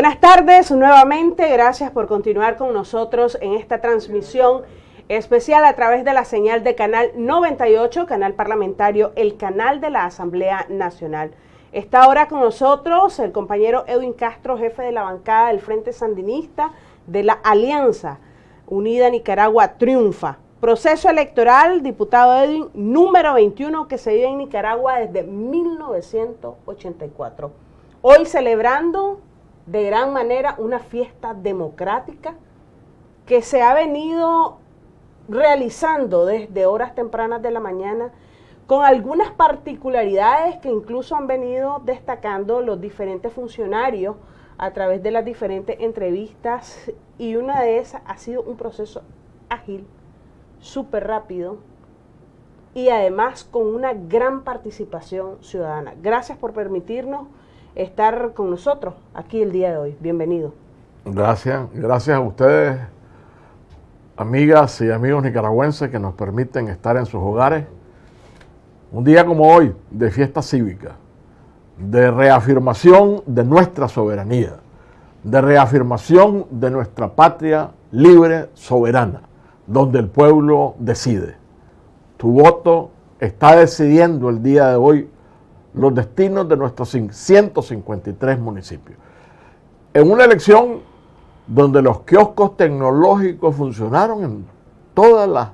Buenas tardes nuevamente, gracias por continuar con nosotros en esta transmisión especial a través de la señal de Canal 98, canal parlamentario, el canal de la Asamblea Nacional. Está ahora con nosotros el compañero Edwin Castro, jefe de la bancada del Frente Sandinista de la Alianza Unida Nicaragua Triunfa. Proceso electoral, diputado Edwin, número 21 que se vive en Nicaragua desde 1984. Hoy celebrando de gran manera una fiesta democrática que se ha venido realizando desde horas tempranas de la mañana con algunas particularidades que incluso han venido destacando los diferentes funcionarios a través de las diferentes entrevistas y una de esas ha sido un proceso ágil, súper rápido y además con una gran participación ciudadana. Gracias por permitirnos estar con nosotros aquí el día de hoy. Bienvenido. Gracias, gracias a ustedes, amigas y amigos nicaragüenses que nos permiten estar en sus hogares. Un día como hoy, de fiesta cívica, de reafirmación de nuestra soberanía, de reafirmación de nuestra patria libre, soberana, donde el pueblo decide. Tu voto está decidiendo el día de hoy los destinos de nuestros 153 municipios. En una elección donde los kioscos tecnológicos funcionaron en todas las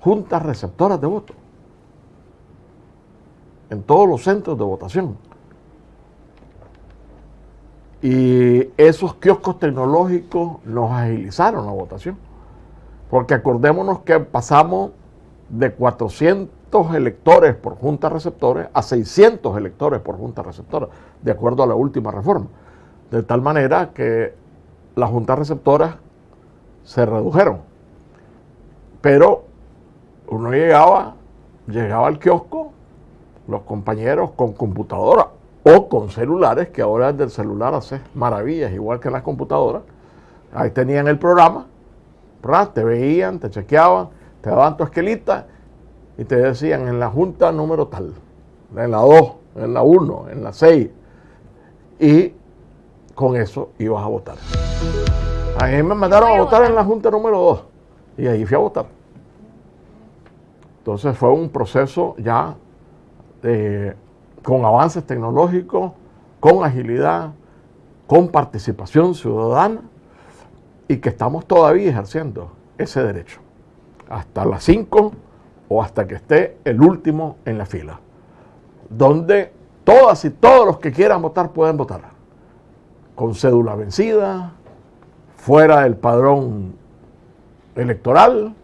juntas receptoras de voto, en todos los centros de votación. Y esos kioscos tecnológicos nos agilizaron la votación, porque acordémonos que pasamos de 400 electores por junta receptores a 600 electores por junta receptora, de acuerdo a la última reforma. De tal manera que las juntas receptoras se redujeron. Pero uno llegaba, llegaba al kiosco, los compañeros con computadora o con celulares, que ahora desde el celular hace maravillas, igual que las computadoras. Ahí tenían el programa, te veían, te chequeaban, te daban tu esquelita y te decían en la junta número tal, en la 2, en la 1, en la 6, y con eso ibas a votar. A mí me mandaron a votar en la junta número 2 y ahí fui a votar. Entonces fue un proceso ya eh, con avances tecnológicos, con agilidad, con participación ciudadana y que estamos todavía ejerciendo ese derecho. Hasta las 5 o hasta que esté el último en la fila, donde todas y todos los que quieran votar pueden votar, con cédula vencida, fuera del padrón electoral,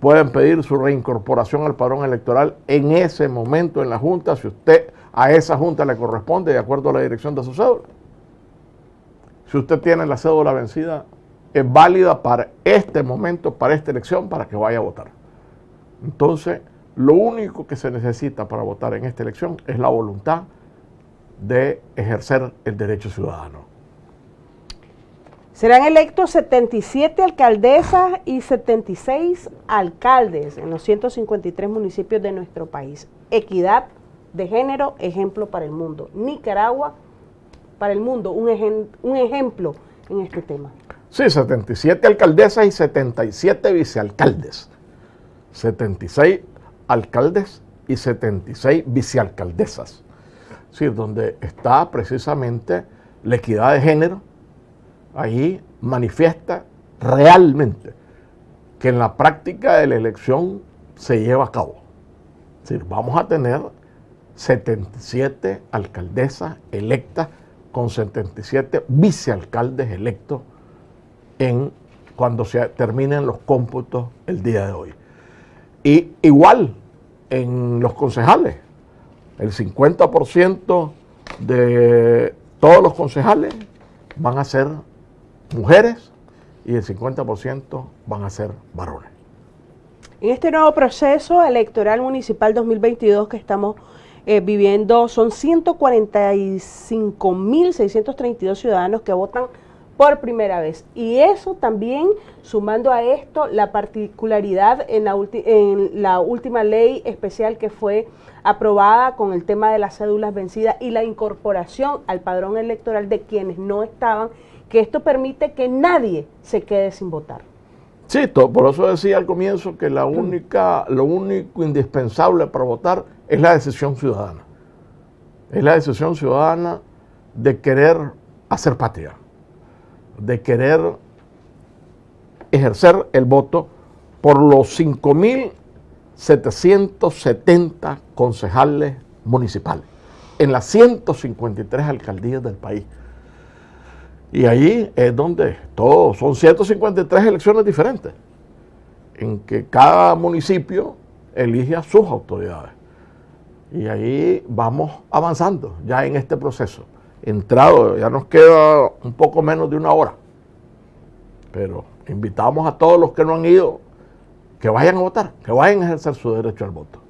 pueden pedir su reincorporación al padrón electoral en ese momento en la Junta, si usted a esa Junta le corresponde de acuerdo a la dirección de su cédula. Si usted tiene la cédula vencida, es válida para este momento, para esta elección, para que vaya a votar. Entonces, lo único que se necesita para votar en esta elección es la voluntad de ejercer el derecho ciudadano. Serán electos 77 alcaldesas y 76 alcaldes en los 153 municipios de nuestro país. Equidad de género, ejemplo para el mundo. Nicaragua, para el mundo, un, un ejemplo en este tema. Sí, 77 alcaldesas y 77 vicealcaldes. 76 alcaldes y 76 vicealcaldesas. Sí, donde está precisamente la equidad de género, ahí manifiesta realmente que en la práctica de la elección se lleva a cabo. Es decir, vamos a tener 77 alcaldesas electas con 77 vicealcaldes electos en, cuando se terminen los cómputos el día de hoy. Y igual en los concejales, el 50% de todos los concejales van a ser mujeres y el 50% van a ser varones. En este nuevo proceso electoral municipal 2022 que estamos eh, viviendo, son 145.632 ciudadanos que votan por primera vez. Y eso también, sumando a esto, la particularidad en la, en la última ley especial que fue aprobada con el tema de las cédulas vencidas y la incorporación al padrón electoral de quienes no estaban, que esto permite que nadie se quede sin votar. Sí, por eso decía al comienzo que la única, lo único indispensable para votar es la decisión ciudadana. Es la decisión ciudadana de querer hacer patria, de querer ejercer el voto por los 5.770 concejales municipales en las 153 alcaldías del país. Y ahí es donde todos, son 153 elecciones diferentes, en que cada municipio elige a sus autoridades. Y ahí vamos avanzando ya en este proceso. Entrado, ya nos queda un poco menos de una hora. Pero invitamos a todos los que no han ido que vayan a votar, que vayan a ejercer su derecho al voto.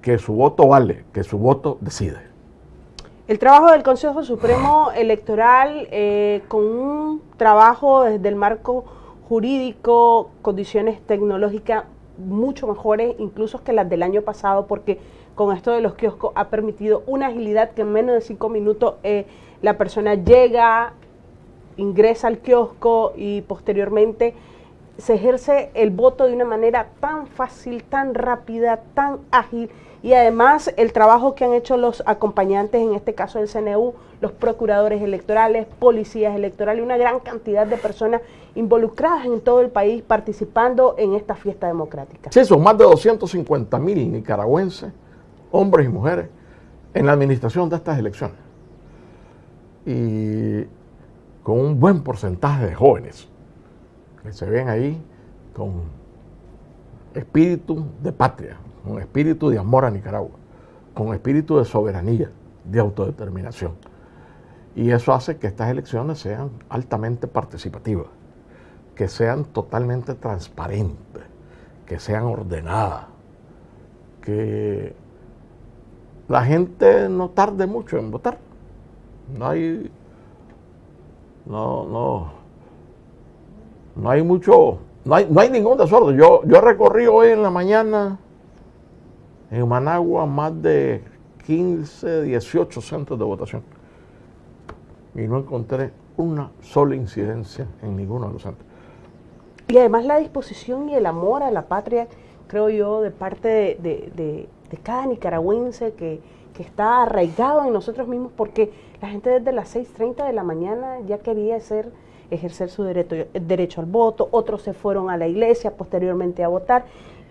Que su voto vale, que su voto decide. El trabajo del Consejo Supremo Electoral eh, con un trabajo desde el marco jurídico, condiciones tecnológicas mucho mejores incluso que las del año pasado porque con esto de los kioscos ha permitido una agilidad que en menos de cinco minutos eh, la persona llega, ingresa al kiosco y posteriormente se ejerce el voto de una manera tan fácil, tan rápida, tan ágil y además el trabajo que han hecho los acompañantes, en este caso del CNU, los procuradores electorales, policías electorales, una gran cantidad de personas involucradas en todo el país participando en esta fiesta democrática. Sí, son más de 250 mil nicaragüenses, hombres y mujeres, en la administración de estas elecciones. Y con un buen porcentaje de jóvenes que se ven ahí con espíritu de patria, con espíritu de amor a Nicaragua, con espíritu de soberanía, de autodeterminación. Y eso hace que estas elecciones sean altamente participativas, que sean totalmente transparentes, que sean ordenadas, que la gente no tarde mucho en votar. No hay, no, no, no hay mucho, no hay, no hay ningún desorden. Yo, yo recorrí hoy en la mañana en Managua más de 15, 18 centros de votación. Y no encontré una sola incidencia en ninguno de los centros. Y además la disposición y el amor a la patria, creo yo, de parte de, cada nicaragüense que, está arraigado en nosotros mismos, porque la gente desde las 6.30 de la mañana ya quería hacer, ejercer su derecho, derecho al voto, otros se fueron a la iglesia posteriormente a votar,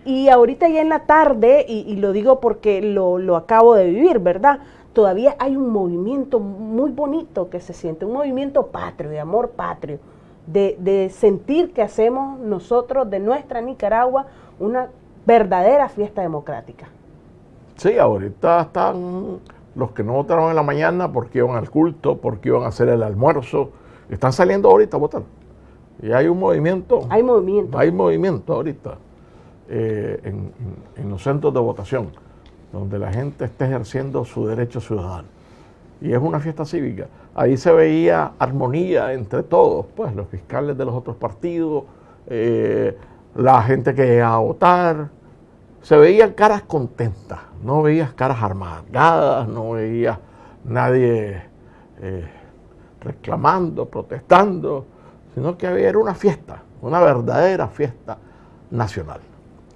y ahorita ya en la tarde, y, lo digo porque lo, acabo de vivir, ¿verdad? Todavía hay un movimiento muy bonito que se siente, un movimiento patrio, de amor patrio, de, de sentir que hacemos nosotros de nuestra Nicaragua una verdadera fiesta democrática. Sí, ahorita están los que no votaron en la mañana porque iban al culto, porque iban a hacer el almuerzo, están saliendo ahorita a votar. Y hay un movimiento. Hay movimiento. Hay movimiento ahorita. Eh, en, los centros de votación, donde la gente está ejerciendo su derecho ciudadano. Y es una fiesta cívica. Ahí se veía armonía entre todos, pues los fiscales de los otros partidos, eh, la gente que llegaba a votar. Se veían caras contentas, no veías caras amargadas, no veías nadie eh, reclamando, protestando, sino que había, era una fiesta, una verdadera fiesta nacional.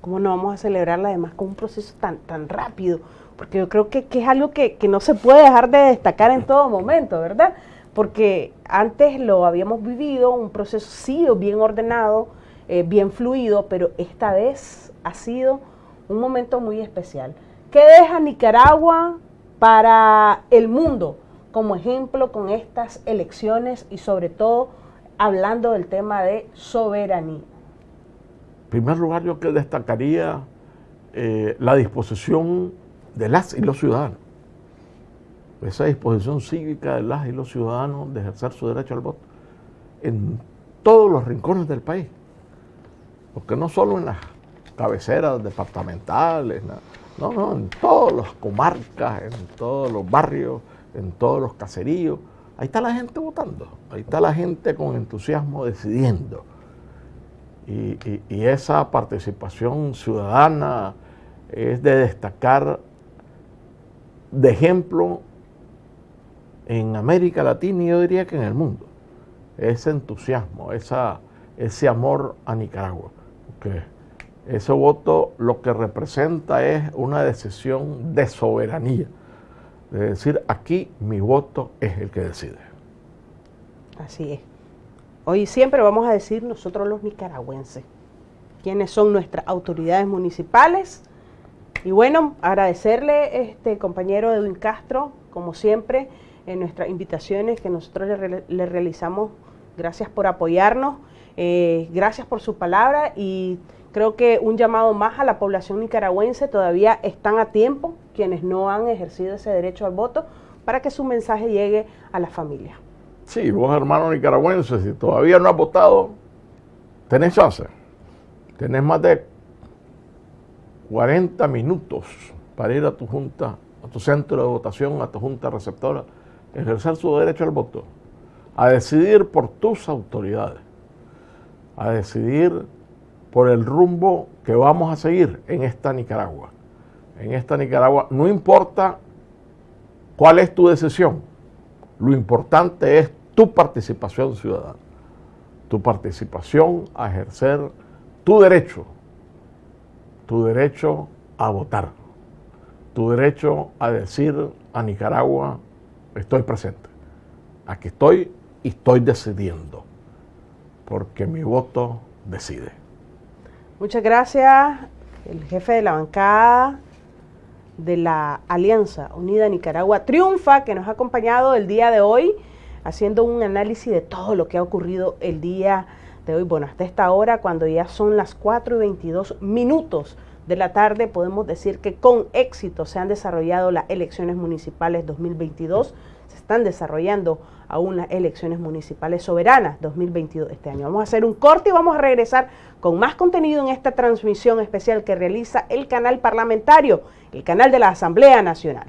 ¿Cómo no vamos a celebrarla además con un proceso tan, tan rápido? Porque yo creo que, es algo que, no se puede dejar de destacar en todo momento, ¿verdad? Porque antes lo habíamos vivido, un proceso sí bien ordenado, eh, bien fluido, pero esta vez ha sido un momento muy especial. ¿Qué deja Nicaragua para el mundo como ejemplo con estas elecciones y sobre todo hablando del tema de soberanía? En primer lugar, yo que destacaría eh, la disposición de las y los ciudadanos. Esa disposición cívica de las y los ciudadanos de ejercer su derecho al voto en todos los rincones del país. Porque no solo en las cabeceras departamentales, no, no, en todas las comarcas, en todos los barrios, en todos los caseríos, ahí está la gente votando, ahí está la gente con entusiasmo decidiendo. Y, esa participación ciudadana es de destacar de ejemplo en América Latina y yo diría que en el mundo. Ese entusiasmo, ese amor a Nicaragua. Porque ese voto lo que representa es una decisión de soberanía. De decir, aquí mi voto es el que decide. Así es. Hoy siempre vamos a decir nosotros los nicaragüenses, quiénes son nuestras autoridades municipales. Y bueno, agradecerle, este compañero Edwin Castro, como siempre, en nuestras invitaciones que nosotros le, realizamos. Gracias por apoyarnos, eh, gracias por su palabra y creo que un llamado más a la población nicaragüense, todavía están a tiempo quienes no han ejercido ese derecho al voto para que su mensaje llegue a la familia. Sí, vos hermano nicaragüense, si todavía no has votado, tenés chance. Tenés más de 40 minutos para ir a tu junta, a tu centro de votación, a tu junta receptora ejercer su derecho al voto, a decidir por tus autoridades, a decidir por el rumbo que vamos a seguir en esta Nicaragua. En esta Nicaragua no importa cuál es tu decisión, lo importante es tu participación ciudadana, tu participación a ejercer tu derecho, tu derecho a votar, tu derecho a decir a Nicaragua estoy presente. Aquí estoy y estoy decidiendo, porque mi voto decide. Muchas gracias, el jefe de la bancada de la Alianza Unida Nicaragua Triunfa, que nos ha acompañado el día de hoy, haciendo un análisis de todo lo que ha ocurrido el día de hoy. Bueno, hasta esta hora, cuando ya son las 4 y 22 minutos de la tarde, podemos decir que con éxito se han desarrollado las elecciones municipales 2022. Se están desarrollando aún las elecciones municipales soberanas 2022 este año. Vamos a hacer un corte y vamos a regresar con más contenido en esta transmisión especial que realiza el canal parlamentario, el canal de la Asamblea Nacional.